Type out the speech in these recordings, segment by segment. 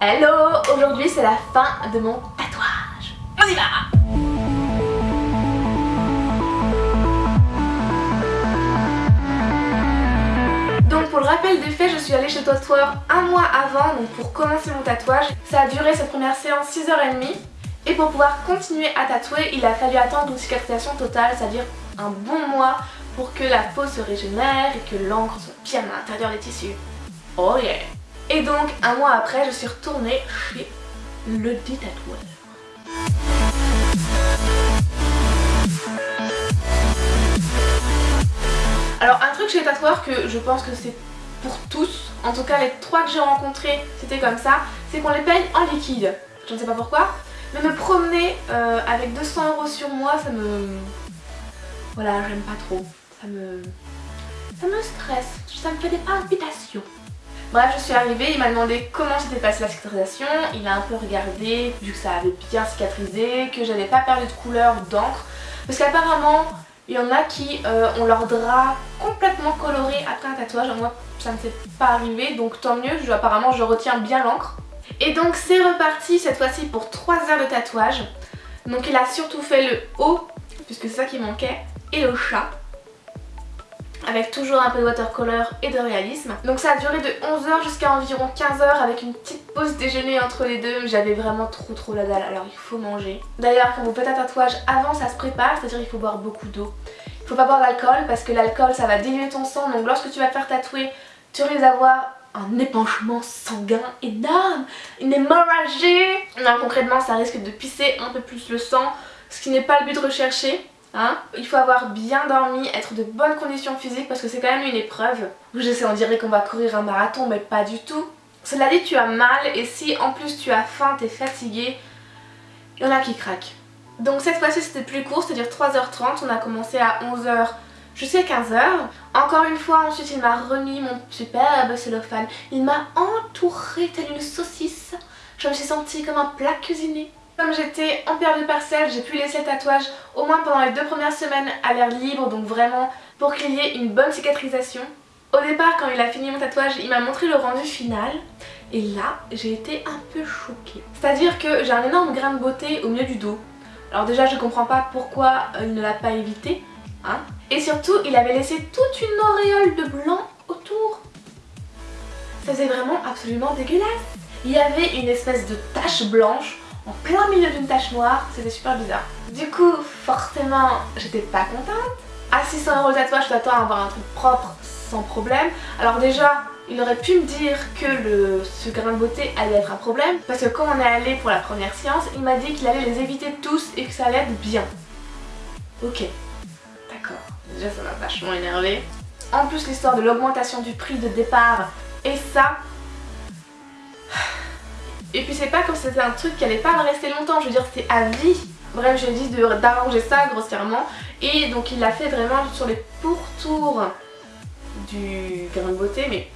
Hello Aujourd'hui c'est la fin de mon tatouage. On y va Donc pour le rappel des faits, je suis allée chez tatoueur un mois avant donc pour commencer mon tatouage. Ça a duré cette première séance 6h30 et pour pouvoir continuer à tatouer, il a fallu attendre une cicatrisation totale, c'est-à-dire un bon mois pour que la peau se régénère et que l'encre soit bien à l'intérieur des tissus. Oh yeah Et donc, un mois après, je suis retournée chez le détatoueur. Alors un truc chez les tatoueurs que je pense que c'est pour tous, en tout cas les trois que j'ai rencontrés c'était comme ça, c'est qu'on les paye en liquide. Je ne sais pas pourquoi, mais me promener euh, avec 200 euros sur moi, ça me... Voilà, j'aime pas trop. Ça me... Ça me stresse, ça me fait des palpitations. Bref, je suis arrivée, il m'a demandé comment s'était passée la cicatrisation, il a un peu regardé, vu que ça avait bien cicatrisé, que j'avais pas perdu de couleur d'encre, parce qu'apparemment, il y en a qui euh, ont leur drap complètement coloré après un tatouage, moi ça ne s'est pas arrivé, donc tant mieux, apparemment je retiens bien l'encre. Et donc c'est reparti cette fois-ci pour 3 heures de tatouage. Donc il a surtout fait le haut, puisque c'est ça qui manquait, et le chat. Avec toujours un peu de watercolor et de réalisme. Donc ça a duré de 11h jusqu'à environ 15h avec une petite pause déjeuner entre les deux. J'avais vraiment trop trop la dalle, alors il faut manger. D'ailleurs quand vous faites un tatouage, avant ça se prépare, c'est-à-dire il faut boire beaucoup d'eau. Il faut pas boire d'alcool parce que l'alcool ça va diluer ton sang. Donc lorsque tu vas te faire tatouer, tu risques d'avoir un épanchement sanguin énorme, une hémorragie. Non, concrètement, ça risque de pisser un peu plus le sang, ce qui n'est pas le but recherché. Hein Il faut avoir bien dormi, être de bonnes conditions physiques parce que c'est quand même une épreuve. Je sais, on dirait qu'on va courir un marathon, mais pas du tout. Cela dit, tu as mal et si en plus tu as faim, t'es fatigué, il y en a qui craquent. Donc cette fois-ci c'était plus court, c'est-à-dire 3h30, on a commencé à 11h jusqu'à 15h. Encore une fois, ensuite il m'a remis mon superbe cellophane. Il m'a entouré telle une saucisse. Je me suis sentie comme un plat cuisiné. Comme j'étais en période partielle, j'ai pu laisser le tatouage au moins pendant les deux premières semaines à l'air libre, donc vraiment pour qu'il y ait une bonne cicatrisation. Au départ, quand il a fini mon tatouage, il m'a montré le rendu final. Et là, j'ai été un peu choquée. C'est-à-dire que j'ai un énorme grain de beauté au milieu du dos. Alors déjà, je comprends pas pourquoi il ne l'a pas évité. Hein et surtout, il avait laissé toute une auréole de blanc autour. Ça faisait vraiment absolument dégueulasse. Il y avait une espèce de tache blanche en plein milieu d'une tache noire, c'était super bizarre. Du coup, forcément, j'étais pas contente. À 600 euros le tatouage, je t'attends à avoir un truc propre sans problème. Alors déjà, il aurait pu me dire que ce grain de beauté allait être un problème parce que quand on est allé pour la première séance, il m'a dit qu'il allait les éviter tous et que ça allait être bien. Ok, d'accord. Déjà ça m'a vachement énervé. En plus l'histoire de l'augmentation du prix de départ et ça... Et puis c'est pas comme c'était un truc qui allait pas rester longtemps, je veux dire c'était à vie. Bref j'ai dit d'arranger ça grossièrement et donc il l'a fait vraiment sur les pourtours du grain de beauté mais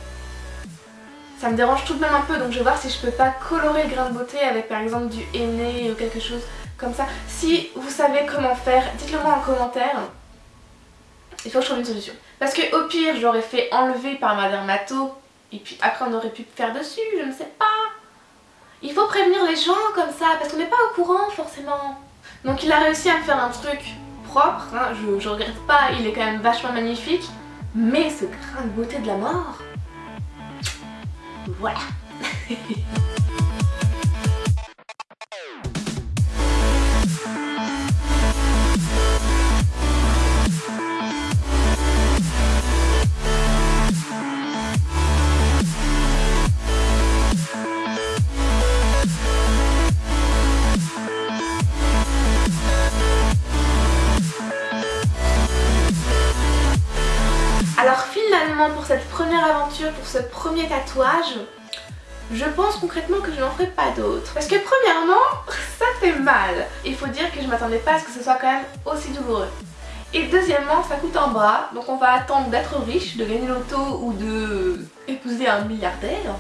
ça me dérange tout de même un peu donc je vais voir si je peux pas colorer le grain de beauté avec par exemple du henné ou quelque chose comme ça. Si vous savez comment faire, dites-le moi en commentaire. Il faut que je trouve une solution. Parce que au pire, j'aurais fait enlever par ma dermato et puis après on aurait pu faire dessus, je ne sais pas. Il faut prévenir les gens comme ça parce qu'on n'est pas au courant forcément. Donc il a réussi à me faire un truc propre, hein, je, je regrette pas, il est quand même vachement magnifique. Mais ce grain de beauté de la mort, voilà. pour cette première aventure, pour ce premier tatouage, je pense concrètement que je n'en ferai pas d'autres. Parce que premièrement, ça fait mal. Il faut dire que je m'attendais pas à ce que ce soit quand même aussi douloureux. Et deuxièmement, ça coûte un bras, donc on va attendre d'être riche, de gagner l'auto ou de épouser un milliardaire.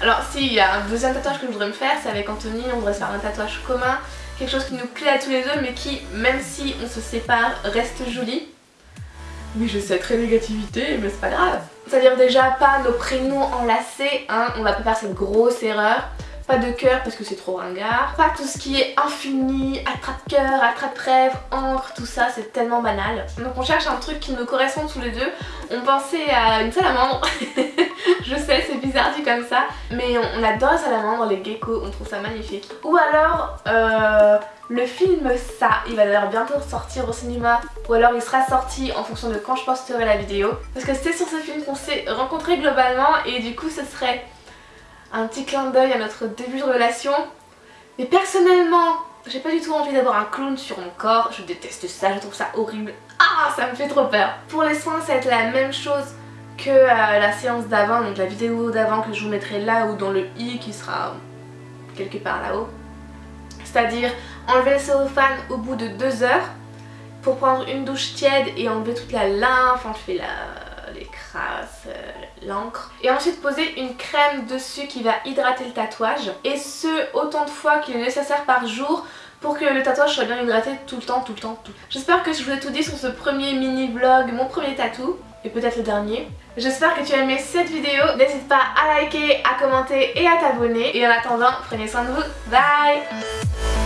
Alors s'il y a un deuxième tatouage que je voudrais me faire, c'est avec Anthony, on voudrait se faire un tatouage commun, quelque chose qui nous plaît à tous les deux mais qui, même si on se sépare, reste joli. Oui, je sais, très négativité, mais c'est pas grave. C'est-à-dire déjà pas nos prénoms enlacés, hein, on va pas faire cette grosse erreur. pas de cœur parce que c'est trop ringard, pas tout ce qui est infini, attrape-cœur, attrape-rêve, encre, tout ça c'est tellement banal. Donc on cherche un truc qui nous correspond tous les deux. On pensait à une salamandre, je sais c'est bizarre dit comme ça, mais on, adore la salamandre, les geckos, on trouve ça magnifique. Ou alors euh, le film Ça, il va d'ailleurs bientôt sortir au cinéma ou alors il sera sorti en fonction de quand je posterai la vidéo parce que c'est sur ce film qu'on s'est rencontrés globalement et du coup ce serait un petit clin d'œil à notre début de relation. Mais personnellement, j'ai pas du tout envie d'avoir un clown sur mon corps, je déteste ça, je trouve ça horrible. Ah, ça me fait trop peur. Pour les soins, ça va être la même chose que euh, la séance d'avant, donc la vidéo d'avant que je vous mettrai là ou dans le i qui sera quelque part là-haut. C'est-à-dire enlever le cellophane au bout de deux heures pour prendre une douche tiède et enlever toute la lymphe, enlever la, les crasses, euh, l'encre. Et ensuite poser une crème dessus qui va hydrater le tatouage. Et ce, autant de fois qu'il est nécessaire par jour pour que le tatouage soit bien hydraté tout le temps, tout le temps, tout. J'espère que je vous ai tout dit sur ce premier mini vlog, mon premier tatou et peut-être le dernier. J'espère que tu as aimé cette vidéo. N'hésite pas à liker, à commenter et à t'abonner. Et en attendant, prenez soin de vous. Bye